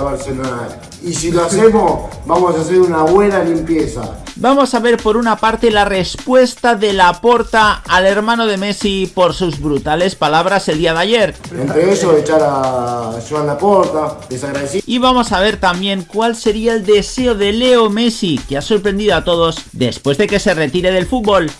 Barcelona. Y si lo hacemos, vamos a hacer una buena limpieza. Vamos a ver por una parte la respuesta de Laporta al hermano de Messi por sus brutales palabras el día de ayer. Entre eso, echar a Joan Laporta, desagradecido. Y vamos a ver también cuál sería el deseo de Leo Messi, que ha sorprendido a todos después de que se retire del fútbol.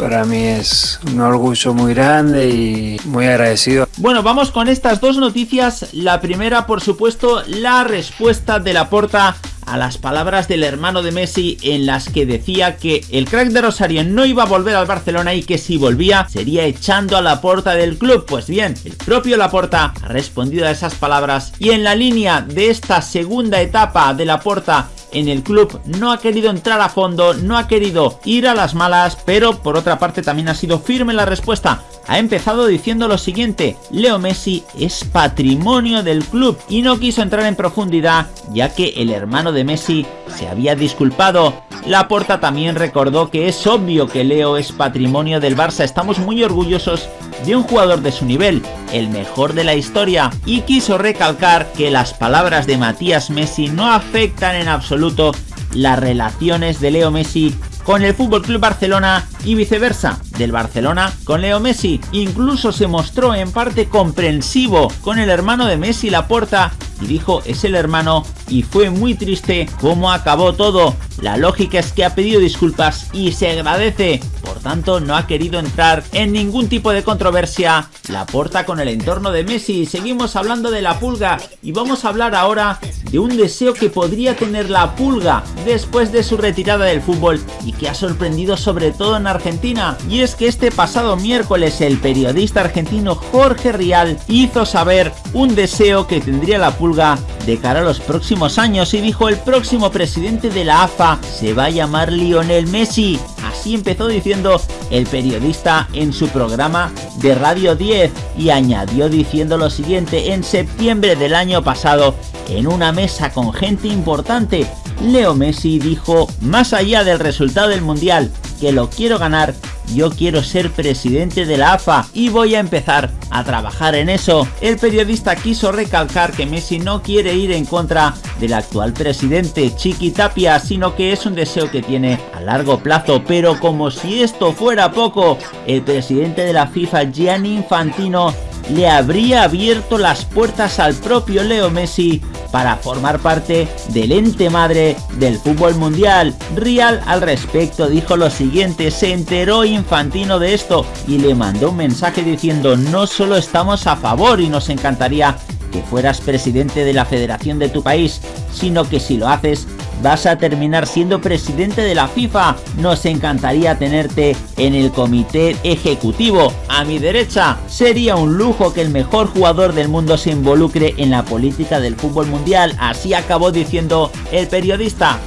Para mí es un orgullo muy grande y muy agradecido. Bueno, vamos con estas dos noticias. La primera, por supuesto, la respuesta de Laporta a las palabras del hermano de Messi en las que decía que el crack de Rosario no iba a volver al Barcelona y que si volvía sería echando a la puerta del club. Pues bien, el propio Laporta ha respondido a esas palabras y en la línea de esta segunda etapa de Laporta en el club no ha querido entrar a fondo, no ha querido ir a las malas, pero por otra parte también ha sido firme la respuesta. Ha empezado diciendo lo siguiente, Leo Messi es patrimonio del club y no quiso entrar en profundidad ya que el hermano de Messi se había disculpado. Laporta también recordó que es obvio que Leo es patrimonio del Barça, estamos muy orgullosos de un jugador de su nivel, el mejor de la historia, y quiso recalcar que las palabras de Matías Messi no afectan en absoluto las relaciones de Leo Messi con el Club Barcelona y viceversa, del Barcelona con Leo Messi. Incluso se mostró en parte comprensivo con el hermano de Messi Laporta y dijo es el hermano y fue muy triste cómo acabó todo. La lógica es que ha pedido disculpas y se agradece, tanto no ha querido entrar en ningún tipo de controversia. La porta con el entorno de Messi, seguimos hablando de la pulga y vamos a hablar ahora de un deseo que podría tener la pulga después de su retirada del fútbol y que ha sorprendido sobre todo en Argentina. Y es que este pasado miércoles el periodista argentino Jorge Rial hizo saber un deseo que tendría la pulga de cara a los próximos años y dijo el próximo presidente de la AFA se va a llamar Lionel Messi. Así empezó diciendo el periodista en su programa de Radio 10 y añadió diciendo lo siguiente, en septiembre del año pasado, en una mesa con gente importante, Leo Messi dijo, más allá del resultado del Mundial, que lo quiero ganar, yo quiero ser presidente de la AFA y voy a empezar a trabajar en eso. El periodista quiso recalcar que Messi no quiere ir en contra del actual presidente Chiqui Tapia, sino que es un deseo que tiene a largo plazo, pero como si esto fuera poco, el presidente de la FIFA Gianni Infantino le habría abierto las puertas al propio Leo Messi para formar parte del ente madre del fútbol mundial. Real al respecto dijo lo siguiente, se enteró Infantino de esto y le mandó un mensaje diciendo no solo estamos a favor y nos encantaría que fueras presidente de la federación de tu país, sino que si lo haces vas a terminar siendo presidente de la FIFA. Nos encantaría tenerte en el comité ejecutivo. A mi derecha, sería un lujo que el mejor jugador del mundo se involucre en la política del fútbol mundial. Así acabó diciendo el periodista.